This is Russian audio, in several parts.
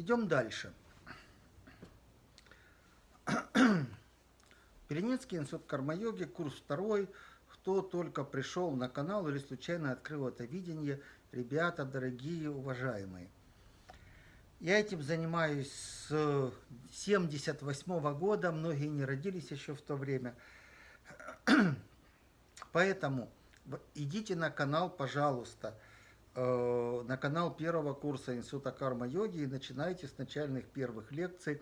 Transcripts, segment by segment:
Идем дальше. Переницкий институт карма-йоги, курс второй. Кто только пришел на канал или случайно открыл это видение, ребята, дорогие, уважаемые. Я этим занимаюсь с 78 года, многие не родились еще в то время. Поэтому идите на канал, пожалуйста, на канал первого курса Института карма-йоги и начинайте с начальных первых лекций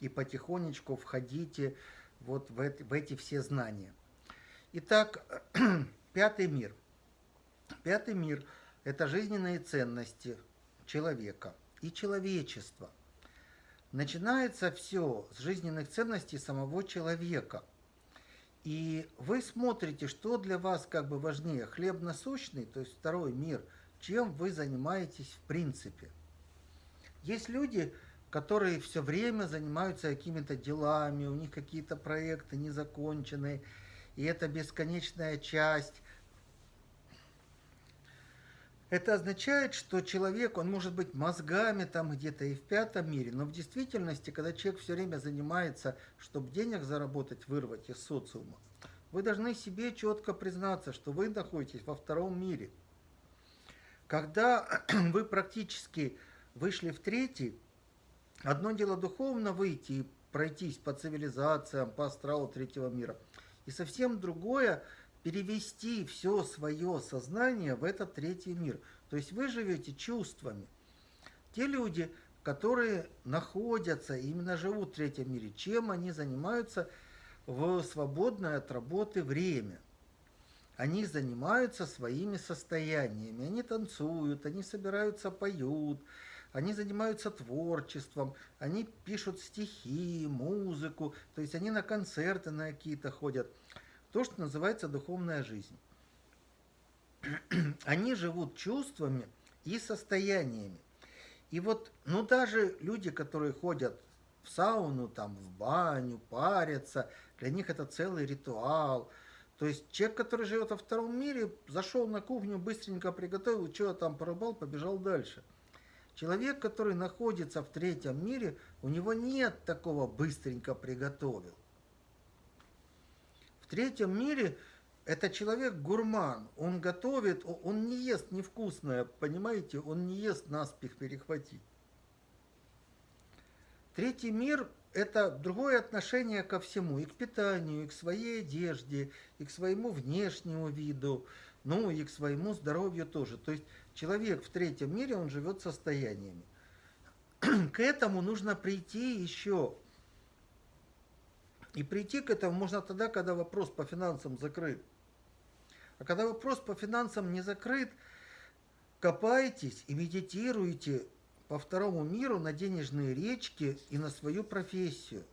и потихонечку входите вот в эти, в эти все знания. Итак, пятый мир. Пятый мир – это жизненные ценности человека и человечества. Начинается все с жизненных ценностей самого человека. И вы смотрите, что для вас как бы важнее, хлеб насущный, то есть второй мир, чем вы занимаетесь в принципе. Есть люди, которые все время занимаются какими-то делами, у них какие-то проекты незаконченные, и это бесконечная часть. Это означает, что человек, он может быть мозгами там где-то и в пятом мире, но в действительности, когда человек все время занимается, чтобы денег заработать, вырвать из социума, вы должны себе четко признаться, что вы находитесь во втором мире. Когда вы практически вышли в третий, Одно дело духовно выйти и пройтись по цивилизациям, по астралу третьего мира. И совсем другое перевести все свое сознание в этот третий мир. То есть вы живете чувствами. Те люди, которые находятся, именно живут в третьем мире, чем они занимаются в свободное от работы время. Они занимаются своими состояниями, они танцуют, они собираются, поют, они занимаются творчеством, они пишут стихи, музыку, то есть они на концерты на какие-то ходят. То, что называется духовная жизнь. Они живут чувствами и состояниями. И вот, ну даже люди, которые ходят в сауну, там, в баню, парятся, для них это целый ритуал. То есть человек, который живет во втором мире, зашел на кухню, быстренько приготовил, что там порубал, побежал дальше. Человек, который находится в третьем мире, у него нет такого быстренько приготовил. В третьем мире это человек гурман, он готовит, он не ест невкусное, понимаете, он не ест наспех перехватить. Третий мир – это другое отношение ко всему, и к питанию, и к своей одежде, и к своему внешнему виду, ну и к своему здоровью тоже. То есть Человек в третьем мире, он живет состояниями. К этому нужно прийти еще. И прийти к этому можно тогда, когда вопрос по финансам закрыт. А когда вопрос по финансам не закрыт, копайтесь и медитируйте по второму миру на денежные речки и на свою профессию.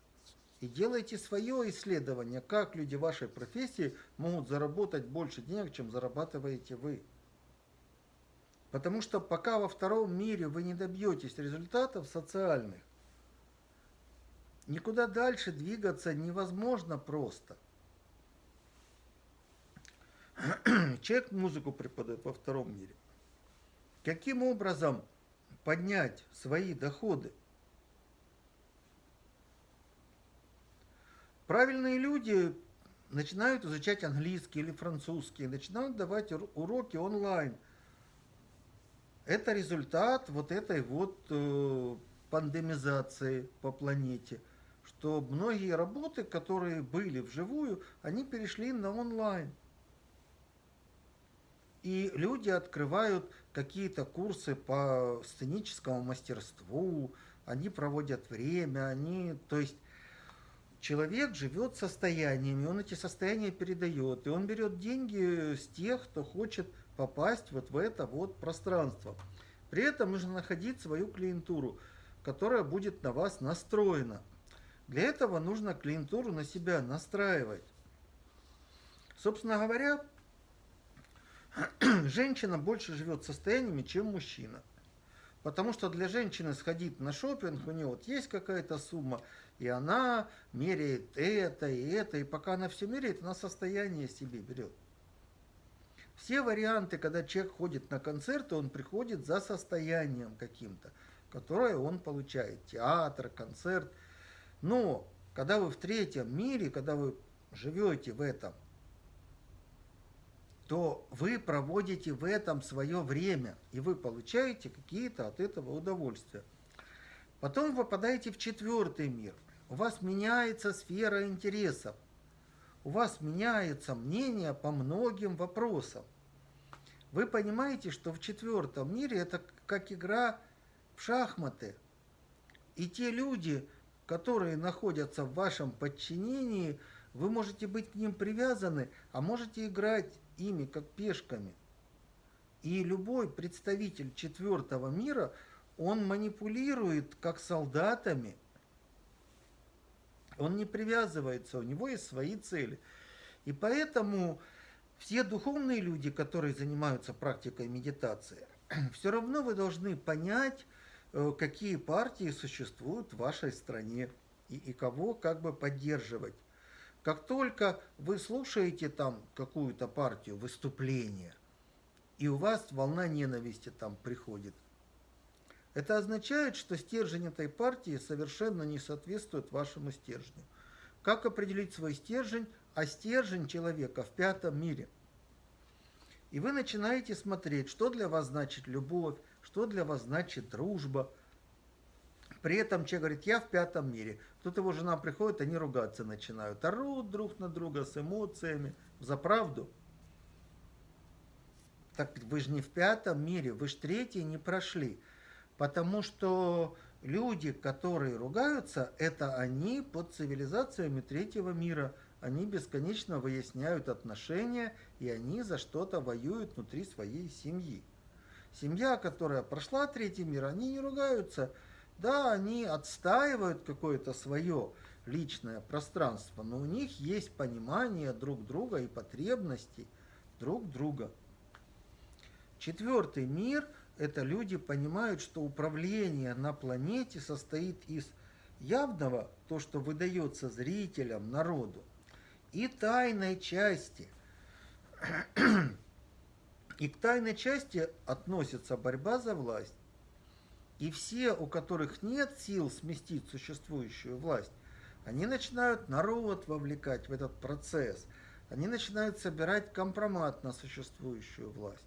И делайте свое исследование, как люди вашей профессии могут заработать больше денег, чем зарабатываете вы. Потому что пока во втором мире вы не добьетесь результатов социальных, никуда дальше двигаться невозможно просто. Человек музыку преподает во втором мире. Каким образом поднять свои доходы? Правильные люди начинают изучать английский или французский, начинают давать уроки онлайн – это результат вот этой вот э, пандемизации по планете, что многие работы, которые были вживую, они перешли на онлайн. И люди открывают какие-то курсы по сценическому мастерству, они проводят время, они, то есть человек живет состояниями, он эти состояния передает, и он берет деньги с тех, кто хочет попасть вот в это вот пространство. При этом нужно находить свою клиентуру, которая будет на вас настроена. Для этого нужно клиентуру на себя настраивать. Собственно говоря, женщина больше живет состояниями, чем мужчина. Потому что для женщины сходить на шопинг, у нее вот есть какая-то сумма, и она меряет это и это, и пока она все меряет, она состояние себе берет. Все варианты, когда человек ходит на концерты, он приходит за состоянием каким-то. которое он получает. Театр, концерт. Но когда вы в третьем мире, когда вы живете в этом, то вы проводите в этом свое время, и вы получаете какие-то от этого удовольствия. Потом вы попадаете в четвертый мир. У вас меняется сфера интересов. У вас меняется мнение по многим вопросам. Вы понимаете, что в четвертом мире это как игра в шахматы. И те люди, которые находятся в вашем подчинении, вы можете быть к ним привязаны, а можете играть ими как пешками. И любой представитель четвертого мира, он манипулирует как солдатами. Он не привязывается, у него есть свои цели. И поэтому все духовные люди, которые занимаются практикой медитации, все равно вы должны понять, э, какие партии существуют в вашей стране и, и кого как бы поддерживать. Как только вы слушаете там какую-то партию, выступление, и у вас волна ненависти там приходит, это означает, что стержень этой партии совершенно не соответствует вашему стержню. Как определить свой стержень? А стержень человека в пятом мире. И вы начинаете смотреть, что для вас значит любовь, что для вас значит дружба – при этом человек говорит, я в пятом мире. Тут его жена приходит, они ругаться начинают. Орут друг на друга с эмоциями. За правду. Так вы же не в пятом мире, вы же третий не прошли. Потому что люди, которые ругаются, это они под цивилизациями третьего мира. Они бесконечно выясняют отношения, и они за что-то воюют внутри своей семьи. Семья, которая прошла третий мир, они не ругаются, да, они отстаивают какое-то свое личное пространство, но у них есть понимание друг друга и потребностей друг друга. Четвертый мир – это люди понимают, что управление на планете состоит из явного, то, что выдается зрителям, народу, и тайной части. И к тайной части относится борьба за власть. И все, у которых нет сил сместить существующую власть, они начинают народ вовлекать в этот процесс. Они начинают собирать компромат на существующую власть.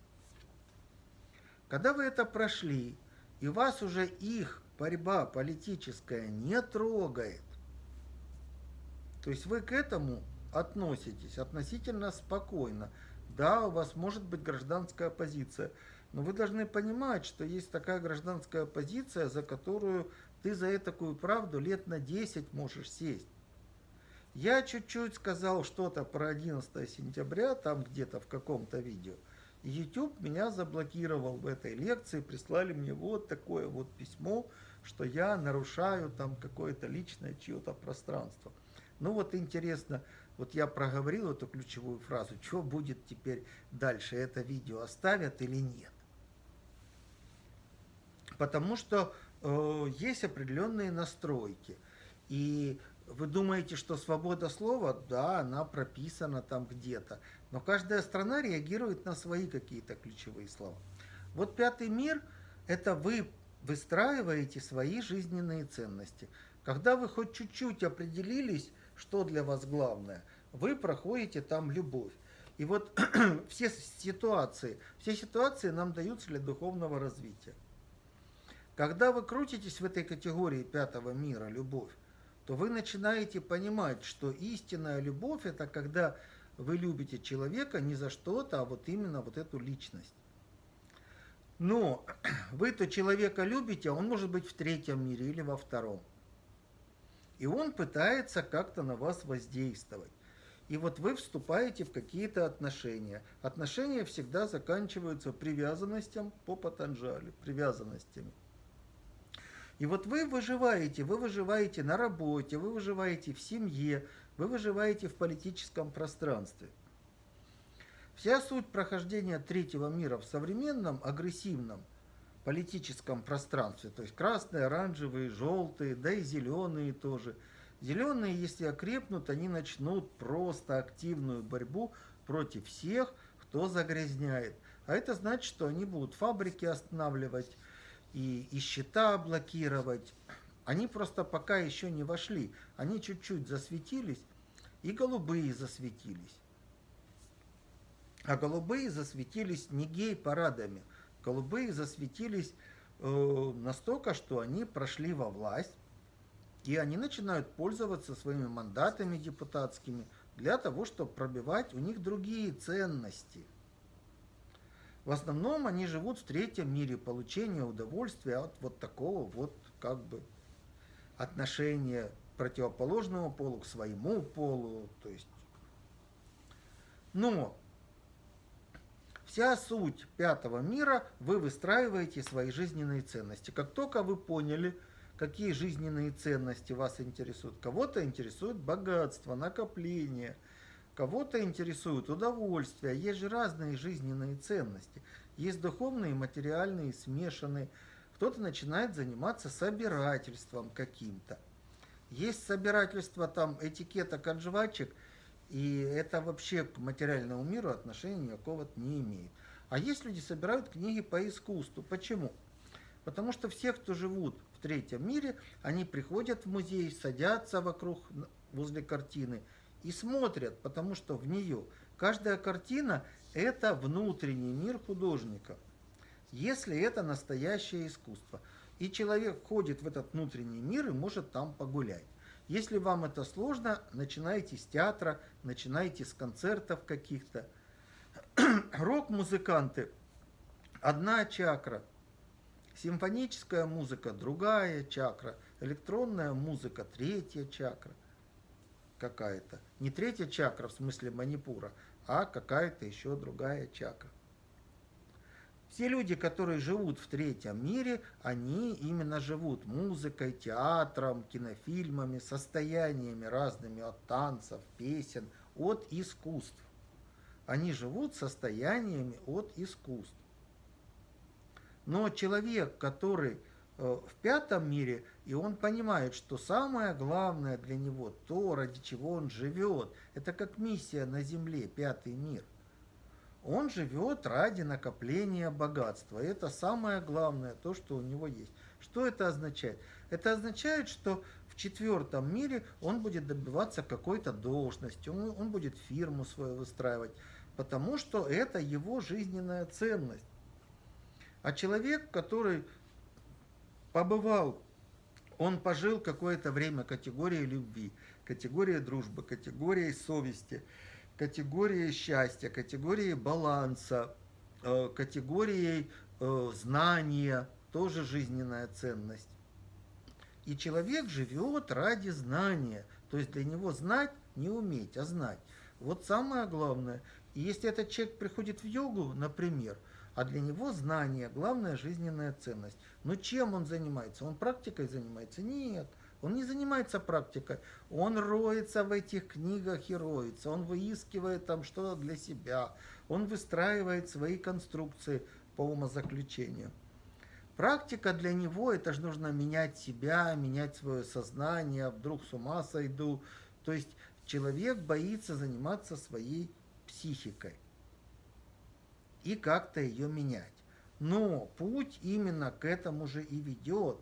Когда вы это прошли, и вас уже их борьба политическая не трогает, то есть вы к этому относитесь относительно спокойно. Да, у вас может быть гражданская позиция – но вы должны понимать, что есть такая гражданская позиция, за которую ты за такую правду лет на 10 можешь сесть. Я чуть-чуть сказал что-то про 11 сентября, там где-то в каком-то видео. YouTube меня заблокировал в этой лекции, прислали мне вот такое вот письмо, что я нарушаю там какое-то личное чье-то пространство. Ну вот интересно, вот я проговорил эту ключевую фразу, что будет теперь дальше, это видео оставят или нет потому что э, есть определенные настройки. И вы думаете, что свобода слова, да, она прописана там где-то. Но каждая страна реагирует на свои какие-то ключевые слова. Вот пятый мир – это вы выстраиваете свои жизненные ценности. Когда вы хоть чуть-чуть определились, что для вас главное, вы проходите там любовь. И вот все ситуации, все ситуации нам даются для духовного развития. Когда вы крутитесь в этой категории пятого мира, любовь, то вы начинаете понимать, что истинная любовь – это когда вы любите человека не за что-то, а вот именно вот эту личность. Но вы-то человека любите, а он может быть в третьем мире или во втором. И он пытается как-то на вас воздействовать. И вот вы вступаете в какие-то отношения. Отношения всегда заканчиваются привязанностям по Патанджали, привязанностями. И вот вы выживаете, вы выживаете на работе, вы выживаете в семье, вы выживаете в политическом пространстве. Вся суть прохождения третьего мира в современном агрессивном политическом пространстве, то есть красные, оранжевые, желтые, да и зеленые тоже. Зеленые, если окрепнут, они начнут просто активную борьбу против всех, кто загрязняет. А это значит, что они будут фабрики останавливать, и, и счета блокировать. Они просто пока еще не вошли. Они чуть-чуть засветились, и голубые засветились. А голубые засветились не гей-парадами. Голубые засветились э, настолько, что они прошли во власть, и они начинают пользоваться своими мандатами депутатскими для того, чтобы пробивать у них другие ценности. В основном они живут в третьем мире получения удовольствия от вот такого вот как бы отношения противоположного полу к своему полу. То есть, но вся суть пятого мира, вы выстраиваете свои жизненные ценности. Как только вы поняли, какие жизненные ценности вас интересуют. Кого-то интересует богатство, накопление, кого-то интересует удовольствие. Есть же разные жизненные ценности. Есть духовные материальные, смешанные. Кто-то начинает заниматься собирательством каким-то. Есть собирательство там этикеток от жвачек, и это вообще к материальному миру отношения никакого не имеет. А есть люди, собирают книги по искусству. Почему? Потому что все, кто живут в третьем мире, они приходят в музей, садятся вокруг, возле картины и смотрят, потому что в нее каждая картина – это внутренний мир художника, если это настоящее искусство. И человек ходит в этот внутренний мир и может там погулять. Если вам это сложно, начинайте с театра, начинайте с концертов каких-то. Рок-музыканты – одна чакра – Симфоническая музыка – другая чакра. Электронная музыка – третья чакра какая-то. Не третья чакра в смысле манипура, а какая-то еще другая чакра. Все люди, которые живут в третьем мире, они именно живут музыкой, театром, кинофильмами, состояниями разными от танцев, песен, от искусств. Они живут состояниями от искусств. Но человек, который в пятом мире, и он понимает, что самое главное для него, то, ради чего он живет, это как миссия на Земле, пятый мир. Он живет ради накопления богатства. Это самое главное, то, что у него есть. Что это означает? Это означает, что в четвертом мире он будет добиваться какой-то должности, он, он будет фирму свою выстраивать, потому что это его жизненная ценность. А человек, который побывал, он пожил какое-то время категорией любви, категорией дружбы, категорией совести, категорией счастья, категорией баланса, э, категорией э, знания, тоже жизненная ценность. И человек живет ради знания. То есть для него знать не уметь, а знать. Вот самое главное. И если этот человек приходит в йогу, например, а для него знание – главная жизненная ценность. Но чем он занимается? Он практикой занимается? Нет. Он не занимается практикой, он роется в этих книгах и роется, он выискивает там что-то для себя, он выстраивает свои конструкции по умозаключению. Практика для него, это же нужно менять себя, менять свое сознание, вдруг с ума сойду. То есть человек боится заниматься своей психикой и как-то ее менять. Но путь именно к этому же и ведет,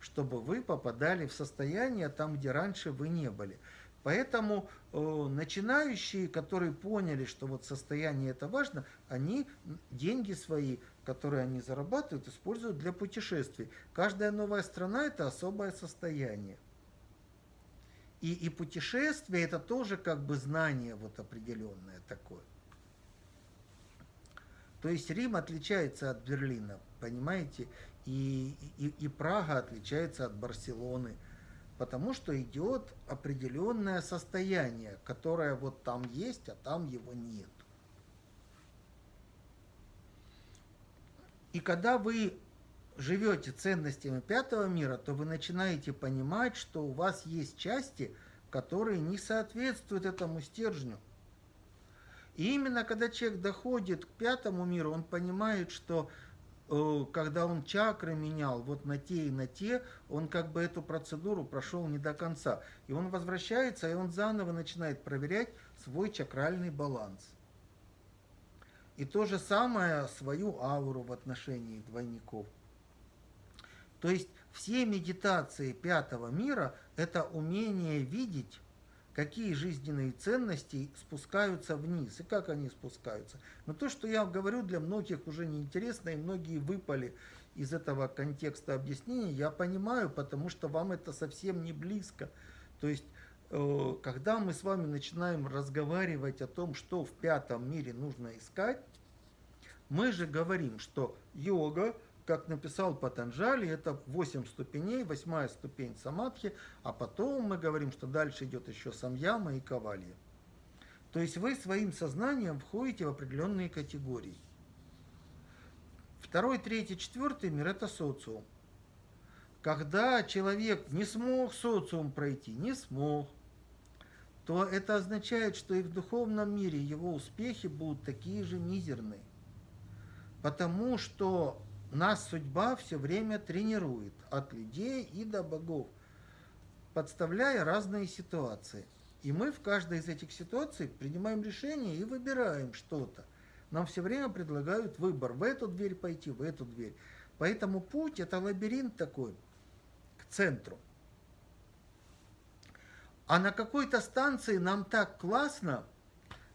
чтобы вы попадали в состояние там, где раньше вы не были. Поэтому э, начинающие, которые поняли, что вот состояние это важно, они деньги свои, которые они зарабатывают, используют для путешествий. Каждая новая страна это особое состояние. И, и путешествие это тоже как бы знание вот определенное такое. То есть Рим отличается от Берлина, понимаете, и, и, и Прага отличается от Барселоны, потому что идет определенное состояние, которое вот там есть, а там его нет. И когда вы живете ценностями пятого мира, то вы начинаете понимать, что у вас есть части, которые не соответствуют этому стержню. И именно когда человек доходит к пятому миру, он понимает, что э, когда он чакры менял вот на те и на те, он как бы эту процедуру прошел не до конца. И он возвращается, и он заново начинает проверять свой чакральный баланс. И то же самое свою ауру в отношении двойников. То есть все медитации пятого мира – это умение видеть, какие жизненные ценности спускаются вниз и как они спускаются. Но то, что я говорю, для многих уже неинтересно, и многие выпали из этого контекста объяснения, я понимаю, потому что вам это совсем не близко. То есть, э, когда мы с вами начинаем разговаривать о том, что в пятом мире нужно искать, мы же говорим, что йога, как написал Патанджали, это 8 ступеней, восьмая ступень самадхи, а потом мы говорим, что дальше идет еще самьяма и кавалья. То есть вы своим сознанием входите в определенные категории. Второй, третий, четвертый мир – это социум. Когда человек не смог социум пройти, не смог, то это означает, что и в духовном мире его успехи будут такие же мизерные. Потому что нас судьба все время тренирует от людей и до богов, подставляя разные ситуации. И мы в каждой из этих ситуаций принимаем решение и выбираем что-то. Нам все время предлагают выбор, в эту дверь пойти, в эту дверь. Поэтому путь – это лабиринт такой, к центру. А на какой-то станции нам так классно –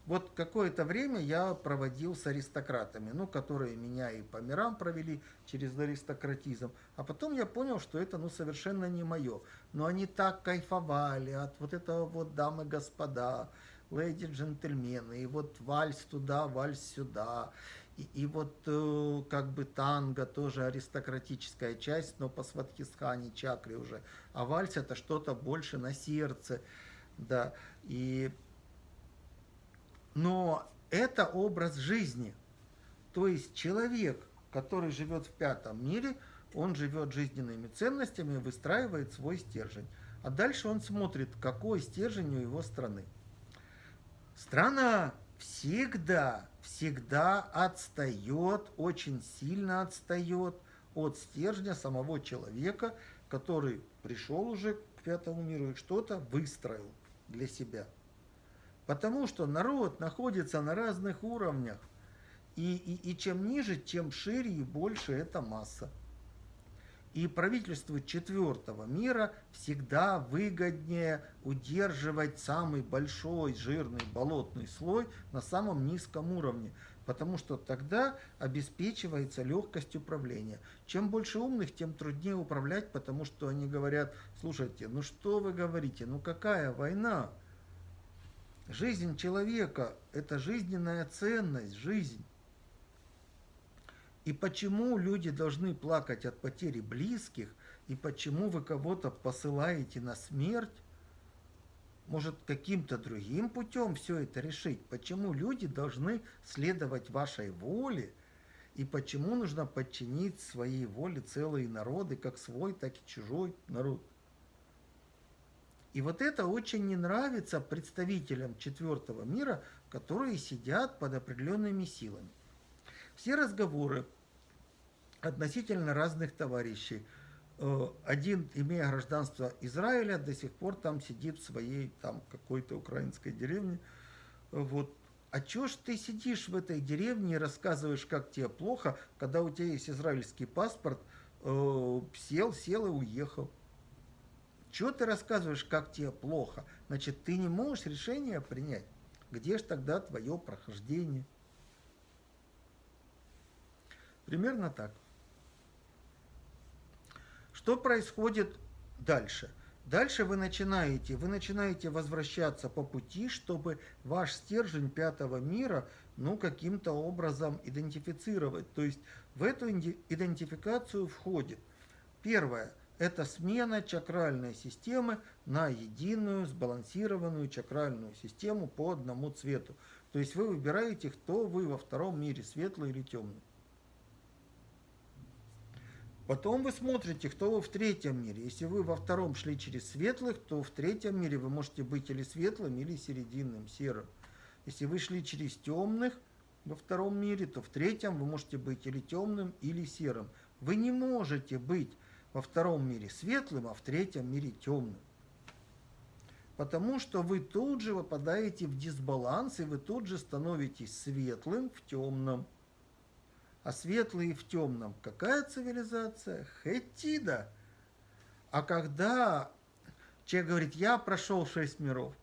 вот какое-то время я проводил с аристократами, ну, которые меня и по мирам провели через аристократизм. А потом я понял, что это, ну, совершенно не мое. Но они так кайфовали от вот этого вот дамы господа, леди джентльмены, и вот вальс туда, вальс сюда. И, и вот э, как бы танго тоже аристократическая часть, но по сватхисхане чакре уже. А вальс это что-то больше на сердце. Да, и но это образ жизни. То есть человек, который живет в пятом мире, он живет жизненными ценностями выстраивает свой стержень. А дальше он смотрит, какой стержень у его страны. Страна всегда, всегда отстает, очень сильно отстает от стержня самого человека, который пришел уже к пятому миру и что-то выстроил для себя. Потому что народ находится на разных уровнях. И, и, и чем ниже, тем шире и больше эта масса. И правительству четвертого мира всегда выгоднее удерживать самый большой жирный болотный слой на самом низком уровне, потому что тогда обеспечивается легкость управления. Чем больше умных, тем труднее управлять, потому что они говорят, слушайте, ну что вы говорите, ну какая война? Жизнь человека – это жизненная ценность, жизнь. И почему люди должны плакать от потери близких, и почему вы кого-то посылаете на смерть, может, каким-то другим путем все это решить? Почему люди должны следовать вашей воле? И почему нужно подчинить своей воле целые народы, как свой, так и чужой народ? И вот это очень не нравится представителям четвертого мира, которые сидят под определенными силами. Все разговоры относительно разных товарищей. Э, один, имея гражданство Израиля, до сих пор там сидит в своей там какой-то украинской деревне. Вот. А чё ж ты сидишь в этой деревне и рассказываешь, как тебе плохо, когда у тебя есть израильский паспорт, э, сел, сел и уехал. Чего ты рассказываешь, как тебе плохо? Значит, ты не можешь решение принять. Где же тогда твое прохождение? Примерно так. Что происходит дальше? Дальше вы начинаете, вы начинаете возвращаться по пути, чтобы ваш стержень пятого мира, ну, каким-то образом идентифицировать. То есть в эту идентификацию входит первое – это смена чакральной системы на единую сбалансированную чакральную систему по одному цвету. То есть вы выбираете, кто вы во втором мире, светлый или темный. Потом вы смотрите, кто вы в третьем мире. Если вы во втором шли через светлых, то в третьем мире вы можете быть или светлым, или серединным, серым. Если вы шли через темных во втором мире, то в третьем вы можете быть или темным, или серым. Вы не можете быть во втором мире светлым, а в третьем мире темным. Потому что вы тут же выпадаете в дисбаланс, и вы тут же становитесь светлым в темном. а светлые в темном. Какая цивилизация? Хетида. А когда человек говорит, я прошел шесть миров,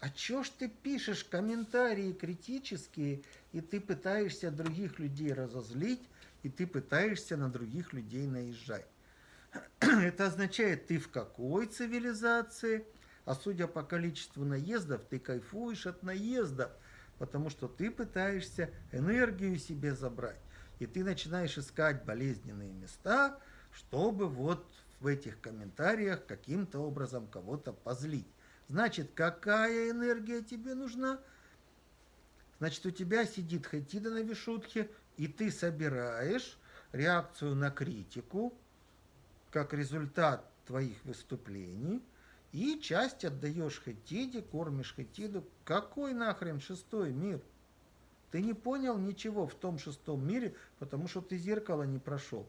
а чё ж ты пишешь комментарии критические, и ты пытаешься других людей разозлить, и ты пытаешься на других людей наезжать? Это означает, ты в какой цивилизации, а судя по количеству наездов, ты кайфуешь от наездов, потому что ты пытаешься энергию себе забрать. И ты начинаешь искать болезненные места, чтобы вот в этих комментариях каким-то образом кого-то позлить. Значит, какая энергия тебе нужна? Значит, у тебя сидит Хатида на вишутке, и ты собираешь реакцию на критику, как результат твоих выступлений, и часть отдаешь Хатиде, кормишь Хатиду. Какой нахрен шестой мир? Ты не понял ничего в том шестом мире, потому что ты зеркало не прошел.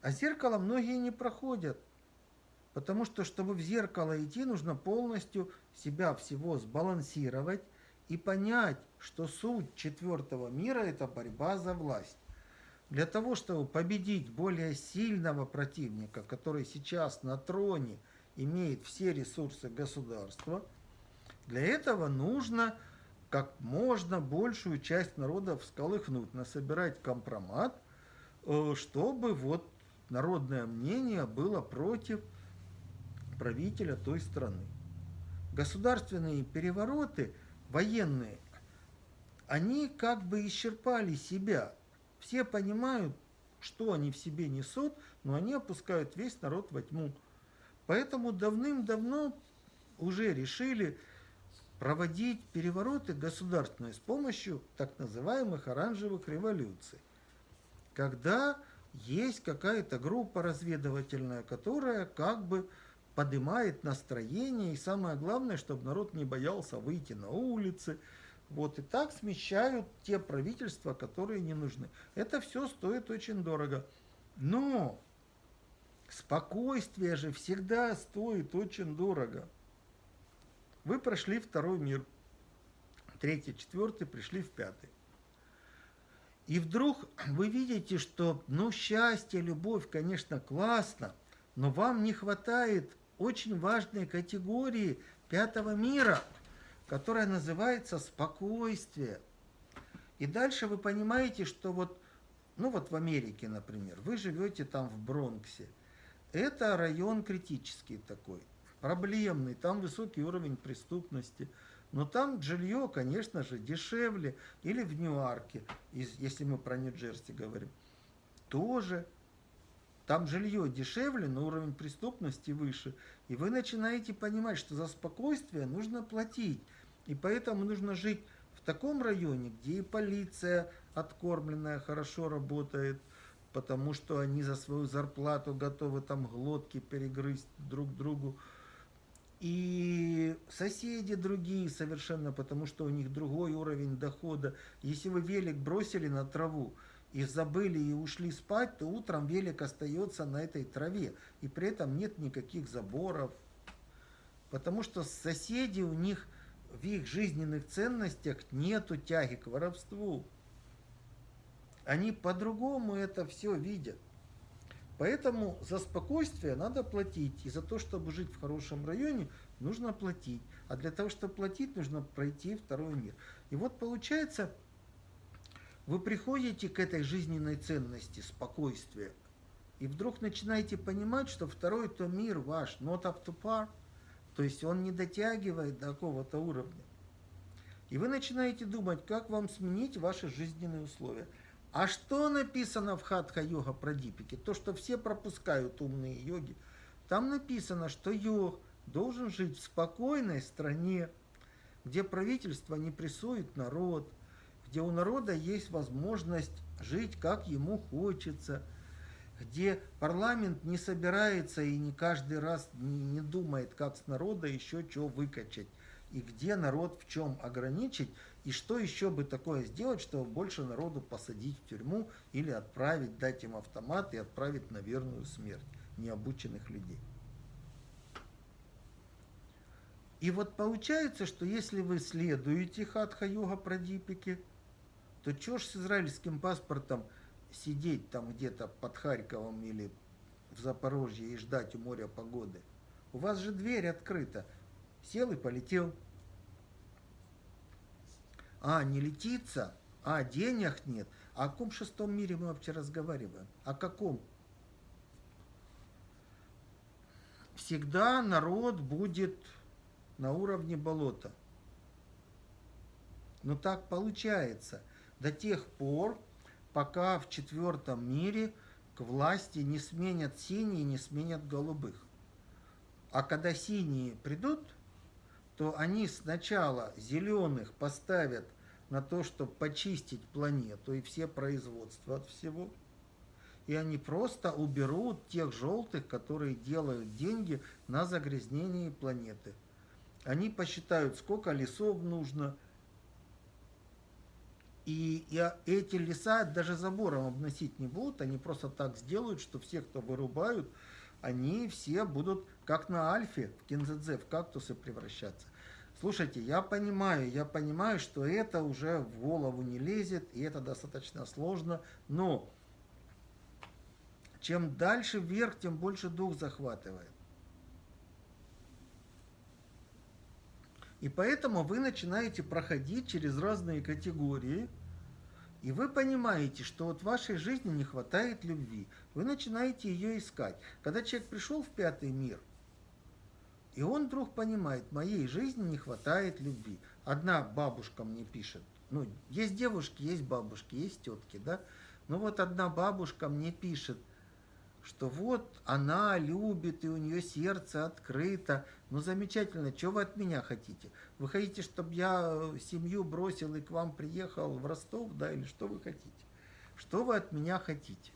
А зеркало многие не проходят. Потому что, чтобы в зеркало идти, нужно полностью себя всего сбалансировать и понять, что суть четвертого мира – это борьба за власть. Для того, чтобы победить более сильного противника, который сейчас на троне имеет все ресурсы государства, для этого нужно как можно большую часть народа всколыхнуть, насобирать компромат, э, чтобы вот народное мнение было против правителя той страны. Государственные перевороты, военные, они как бы исчерпали себя. Все понимают, что они в себе несут, но они опускают весь народ во тьму. Поэтому давным-давно уже решили проводить перевороты государственные с помощью так называемых оранжевых революций. Когда есть какая-то группа разведывательная, которая как бы поднимает настроение, и самое главное, чтобы народ не боялся выйти на улицы. Вот, и так смещают те правительства, которые не нужны. Это все стоит очень дорого. Но спокойствие же всегда стоит очень дорого. Вы прошли второй мир, третий, четвертый, пришли в пятый. И вдруг вы видите, что, ну, счастье, любовь, конечно, классно, но вам не хватает очень важной категории пятого мира, которая называется спокойствие. И дальше вы понимаете, что вот, ну вот в Америке, например, вы живете там в Бронксе. Это район критический такой, проблемный, там высокий уровень преступности. Но там жилье, конечно же, дешевле. Или в Ньюарке, если мы про Нью-Джерси говорим, тоже там жилье дешевле, но уровень преступности выше. И вы начинаете понимать, что за спокойствие нужно платить. И поэтому нужно жить в таком районе, где и полиция откормленная хорошо работает, потому что они за свою зарплату готовы там глотки перегрызть друг другу. И соседи другие совершенно, потому что у них другой уровень дохода. Если вы велик бросили на траву, и забыли и ушли спать, то утром велик остается на этой траве. И при этом нет никаких заборов. Потому что соседи у них в их жизненных ценностях нету тяги к воровству. Они по-другому это все видят. Поэтому за спокойствие надо платить. И за то, чтобы жить в хорошем районе, нужно платить. А для того, чтобы платить, нужно пройти второй мир. И вот получается, вы приходите к этой жизненной ценности, спокойствия, и вдруг начинаете понимать, что второй то мир ваш not up to par, то есть он не дотягивает до какого-то уровня. И вы начинаете думать, как вам сменить ваши жизненные условия. А что написано в Хатха-йога про дипики? То, что все пропускают умные йоги. Там написано, что йог должен жить в спокойной стране, где правительство не прессует народ, где у народа есть возможность жить, как ему хочется, где парламент не собирается и не каждый раз не думает, как с народа еще что выкачать, и где народ в чем ограничить, и что еще бы такое сделать, чтобы больше народу посадить в тюрьму или отправить, дать им автомат и отправить на верную смерть необученных людей. И вот получается, что если вы следуете хатха-йога прадипике, то чё ж с израильским паспортом сидеть там где-то под Харьковом или в Запорожье и ждать у моря погоды? У вас же дверь открыта. Сел и полетел. А, не летится? А, денег нет? А о каком шестом мире мы вообще разговариваем? О каком? Всегда народ будет на уровне болота. Но так получается до тех пор, пока в четвертом мире к власти не сменят синие, не сменят голубых. А когда синие придут, то они сначала зеленых поставят на то, чтобы почистить планету и все производства от всего. И они просто уберут тех желтых, которые делают деньги на загрязнении планеты. Они посчитают, сколько лесов нужно. И, и эти леса даже забором обносить не будут, они просто так сделают, что все, кто вырубают, они все будут, как на альфе в кинзадзе, в кактусы превращаться. Слушайте, я понимаю, я понимаю, что это уже в голову не лезет, и это достаточно сложно, но чем дальше вверх, тем больше дух захватывает. И поэтому вы начинаете проходить через разные категории, и вы понимаете, что вот в вашей жизни не хватает любви. Вы начинаете ее искать. Когда человек пришел в пятый мир, и он вдруг понимает, моей жизни не хватает любви. Одна бабушка мне пишет, ну, есть девушки, есть бабушки, есть тетки, да? Ну вот одна бабушка мне пишет, что вот она любит, и у нее сердце открыто. Ну, замечательно, что вы от меня хотите? Вы хотите, чтобы я семью бросил и к вам приехал в Ростов, да, или что вы хотите? Что вы от меня хотите?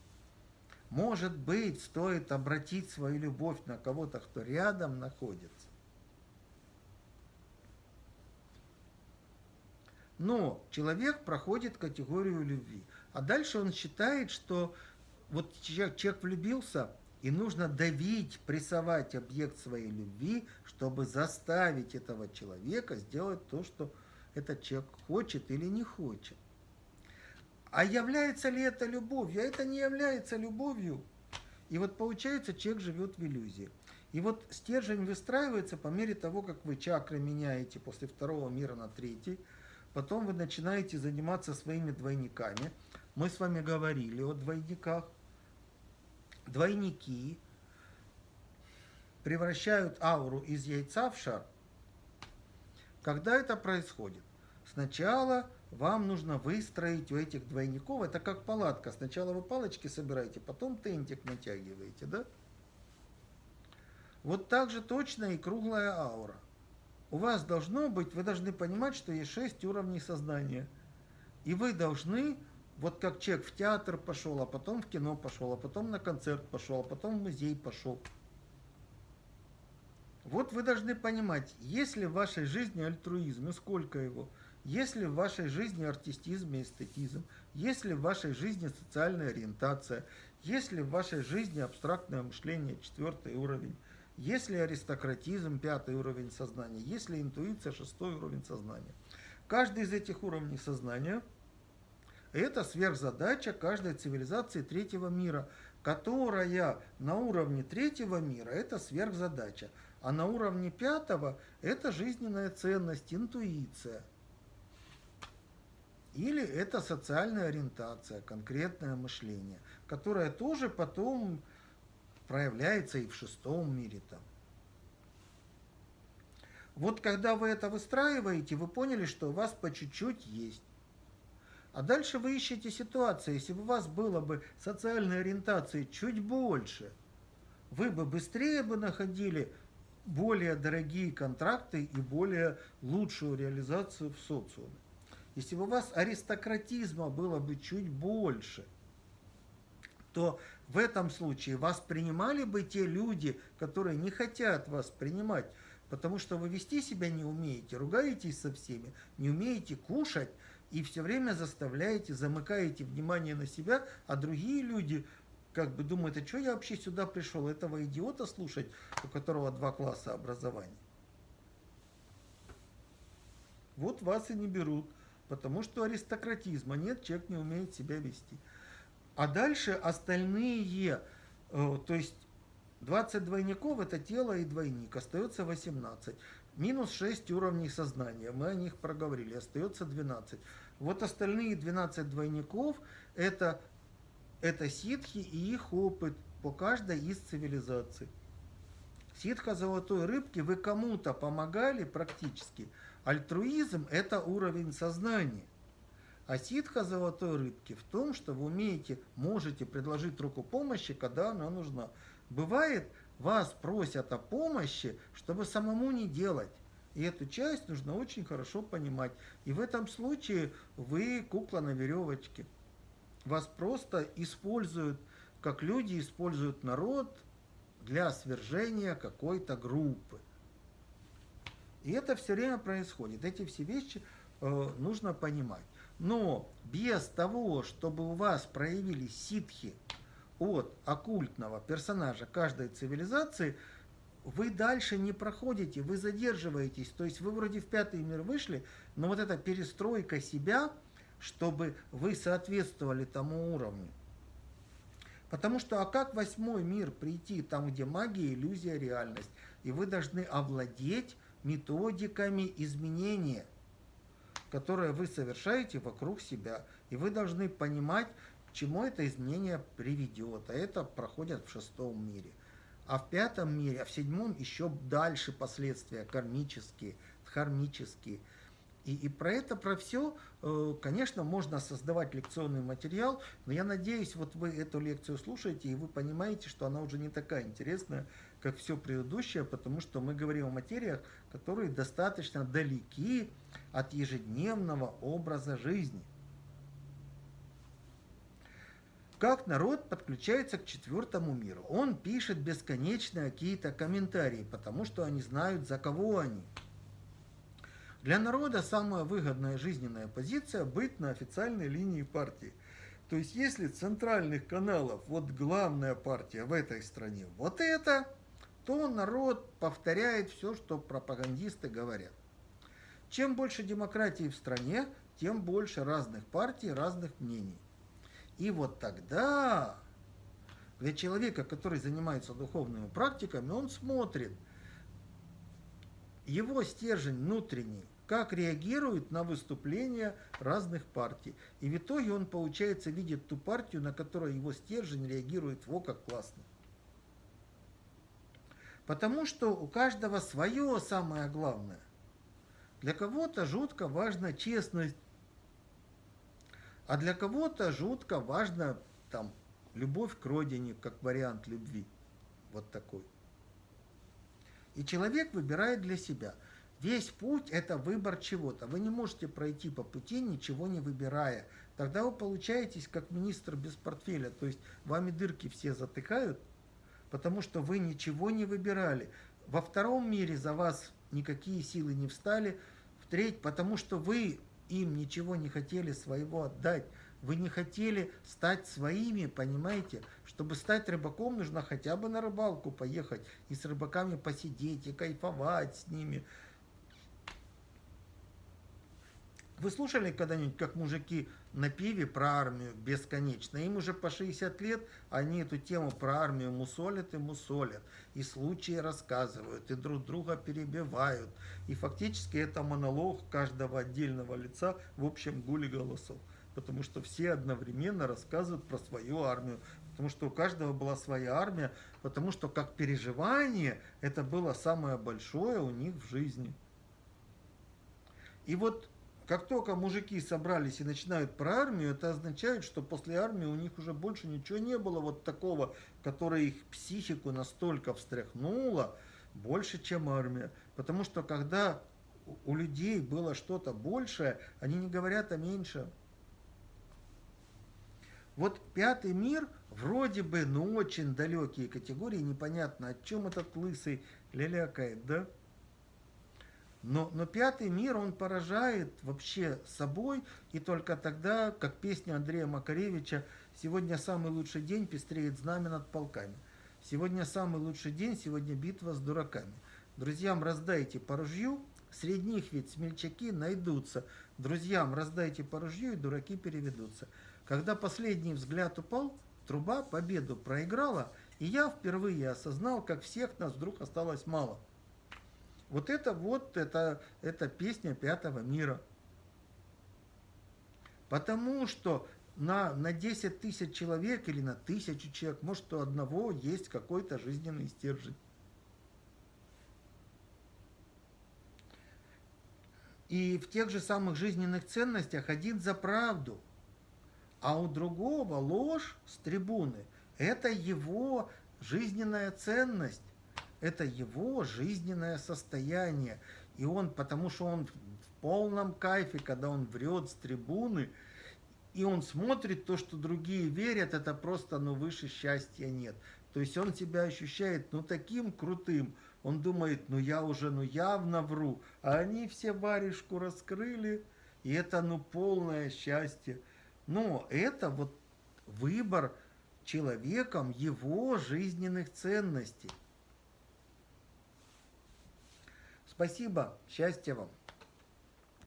Может быть, стоит обратить свою любовь на кого-то, кто рядом находится. Но человек проходит категорию любви. А дальше он считает, что вот человек, человек влюбился, и нужно давить, прессовать объект своей любви, чтобы заставить этого человека сделать то, что этот человек хочет или не хочет. А является ли это любовью? А это не является любовью. И вот получается, человек живет в иллюзии. И вот стержень выстраивается по мере того, как вы чакры меняете после второго мира на третий. Потом вы начинаете заниматься своими двойниками. Мы с вами говорили о двойниках. Двойники превращают ауру из яйца в шар. Когда это происходит? Сначала вам нужно выстроить у этих двойников, это как палатка, сначала вы палочки собираете, потом тентик натягиваете, да? Вот так же точно и круглая аура. У вас должно быть, вы должны понимать, что есть шесть уровней сознания. И вы должны, вот как человек в театр пошел, а потом в кино пошел, а потом на концерт пошел, а потом в музей пошел. Вот вы должны понимать, есть ли в вашей жизни альтруизм и сколько его – есть ли в вашей жизни артистизм и эстетизм? Есть ли в вашей жизни социальная ориентация? Есть ли в вашей жизни абстрактное мышление, четвертый уровень? Есть ли аристократизм, пятый уровень сознания? Есть ли интуиция, шестой уровень сознания? Каждый из этих уровней сознания – это сверхзадача каждой цивилизации третьего мира, которая на уровне третьего мира – это сверхзадача, а на уровне пятого – это жизненная ценность, интуиция – или это социальная ориентация, конкретное мышление, которое тоже потом проявляется и в шестом мире там. Вот когда вы это выстраиваете, вы поняли, что у вас по чуть-чуть есть. А дальше вы ищете ситуацию. Если бы у вас было бы социальной ориентации чуть больше, вы бы быстрее бы находили более дорогие контракты и более лучшую реализацию в социуме. Если бы у вас аристократизма было бы чуть больше, то в этом случае вас принимали бы те люди, которые не хотят вас принимать, потому что вы вести себя не умеете, ругаетесь со всеми, не умеете кушать и все время заставляете, замыкаете внимание на себя, а другие люди как бы думают, а что я вообще сюда пришел, этого идиота слушать, у которого два класса образования. Вот вас и не берут потому что аристократизма нет, человек не умеет себя вести. А дальше остальные, э, то есть 20 двойников это тело и двойник, остается 18. Минус 6 уровней сознания, мы о них проговорили, остается 12. Вот остальные 12 двойников это, это ситхи и их опыт по каждой из цивилизаций. Ситха золотой рыбки вы кому-то помогали практически. Альтруизм – это уровень сознания. А ситха золотой рыбки в том, что вы умеете, можете предложить руку помощи, когда она нужна. Бывает, вас просят о помощи, чтобы самому не делать. И эту часть нужно очень хорошо понимать. И в этом случае вы кукла на веревочке. Вас просто используют, как люди используют народ для свержения какой-то группы. И это все время происходит. Эти все вещи э, нужно понимать. Но без того, чтобы у вас проявились ситхи от оккультного персонажа каждой цивилизации, вы дальше не проходите, вы задерживаетесь. То есть вы вроде в пятый мир вышли, но вот эта перестройка себя, чтобы вы соответствовали тому уровню, Потому что, а как восьмой мир прийти, там, где магия, иллюзия, реальность? И вы должны овладеть методиками изменения, которые вы совершаете вокруг себя. И вы должны понимать, к чему это изменение приведет. А это проходит в шестом мире. А в пятом мире, а в седьмом еще дальше последствия кармические, дхармические – и, и про это, про все, э, конечно, можно создавать лекционный материал, но я надеюсь, вот вы эту лекцию слушаете, и вы понимаете, что она уже не такая интересная, как все предыдущее, потому что мы говорим о материях, которые достаточно далеки от ежедневного образа жизни. Как народ подключается к четвертому миру? Он пишет бесконечно какие-то комментарии, потому что они знают, за кого они. Для народа самая выгодная жизненная позиция – быть на официальной линии партии. То есть, если центральных каналов, вот главная партия в этой стране, вот это, то народ повторяет все, что пропагандисты говорят. Чем больше демократии в стране, тем больше разных партий, разных мнений. И вот тогда для человека, который занимается духовными практиками, он смотрит, его стержень внутренний как реагирует на выступления разных партий. И в итоге он, получается, видит ту партию, на которой его стержень реагирует, во как классно. Потому что у каждого свое самое главное. Для кого-то жутко важна честность, а для кого-то жутко важна там, любовь к родине, как вариант любви. Вот такой. И человек выбирает для себя – Весь путь – это выбор чего-то. Вы не можете пройти по пути, ничего не выбирая. Тогда вы получаетесь как министр без портфеля. То есть вами дырки все затыкают, потому что вы ничего не выбирали. Во втором мире за вас никакие силы не встали. В треть, потому что вы им ничего не хотели своего отдать. Вы не хотели стать своими, понимаете? Чтобы стать рыбаком, нужно хотя бы на рыбалку поехать и с рыбаками посидеть, и кайфовать с ними – Вы слушали когда-нибудь, как мужики на пиве про армию бесконечно? Им уже по 60 лет, они эту тему про армию мусолят и мусолят. И случаи рассказывают, и друг друга перебивают. И фактически это монолог каждого отдельного лица в общем гуле голосов. Потому что все одновременно рассказывают про свою армию. Потому что у каждого была своя армия. Потому что как переживание это было самое большое у них в жизни. И вот как только мужики собрались и начинают про армию, это означает, что после армии у них уже больше ничего не было вот такого, которое их психику настолько встряхнуло, больше, чем армия. Потому что когда у людей было что-то большее, они не говорят о меньшем. Вот пятый мир вроде бы, ну очень далекие категории, непонятно, о чем этот лысый лялякает, да? Но, но пятый мир, он поражает вообще собой, и только тогда, как песня Андрея Макаревича, «Сегодня самый лучший день, пестреет знамя над полками». Сегодня самый лучший день, сегодня битва с дураками. Друзьям раздайте по ружью, Среди них ведь смельчаки найдутся. Друзьям раздайте по ружью, и дураки переведутся. Когда последний взгляд упал, труба победу проиграла, и я впервые осознал, как всех нас вдруг осталось мало. Вот это вот, это, это песня пятого мира. Потому что на, на 10 тысяч человек или на тысячу человек, может, у одного есть какой-то жизненный стержень. И в тех же самых жизненных ценностях один за правду, а у другого ложь с трибуны. Это его жизненная ценность, это его жизненное состояние. И он, потому что он в полном кайфе, когда он врет с трибуны, и он смотрит то, что другие верят, это просто, ну, выше счастья нет. То есть он себя ощущает, ну, таким крутым. Он думает, ну, я уже, ну, явно вру. А они все варежку раскрыли, и это, ну, полное счастье. Но это вот выбор человеком его жизненных ценностей. Спасибо, счастья вам.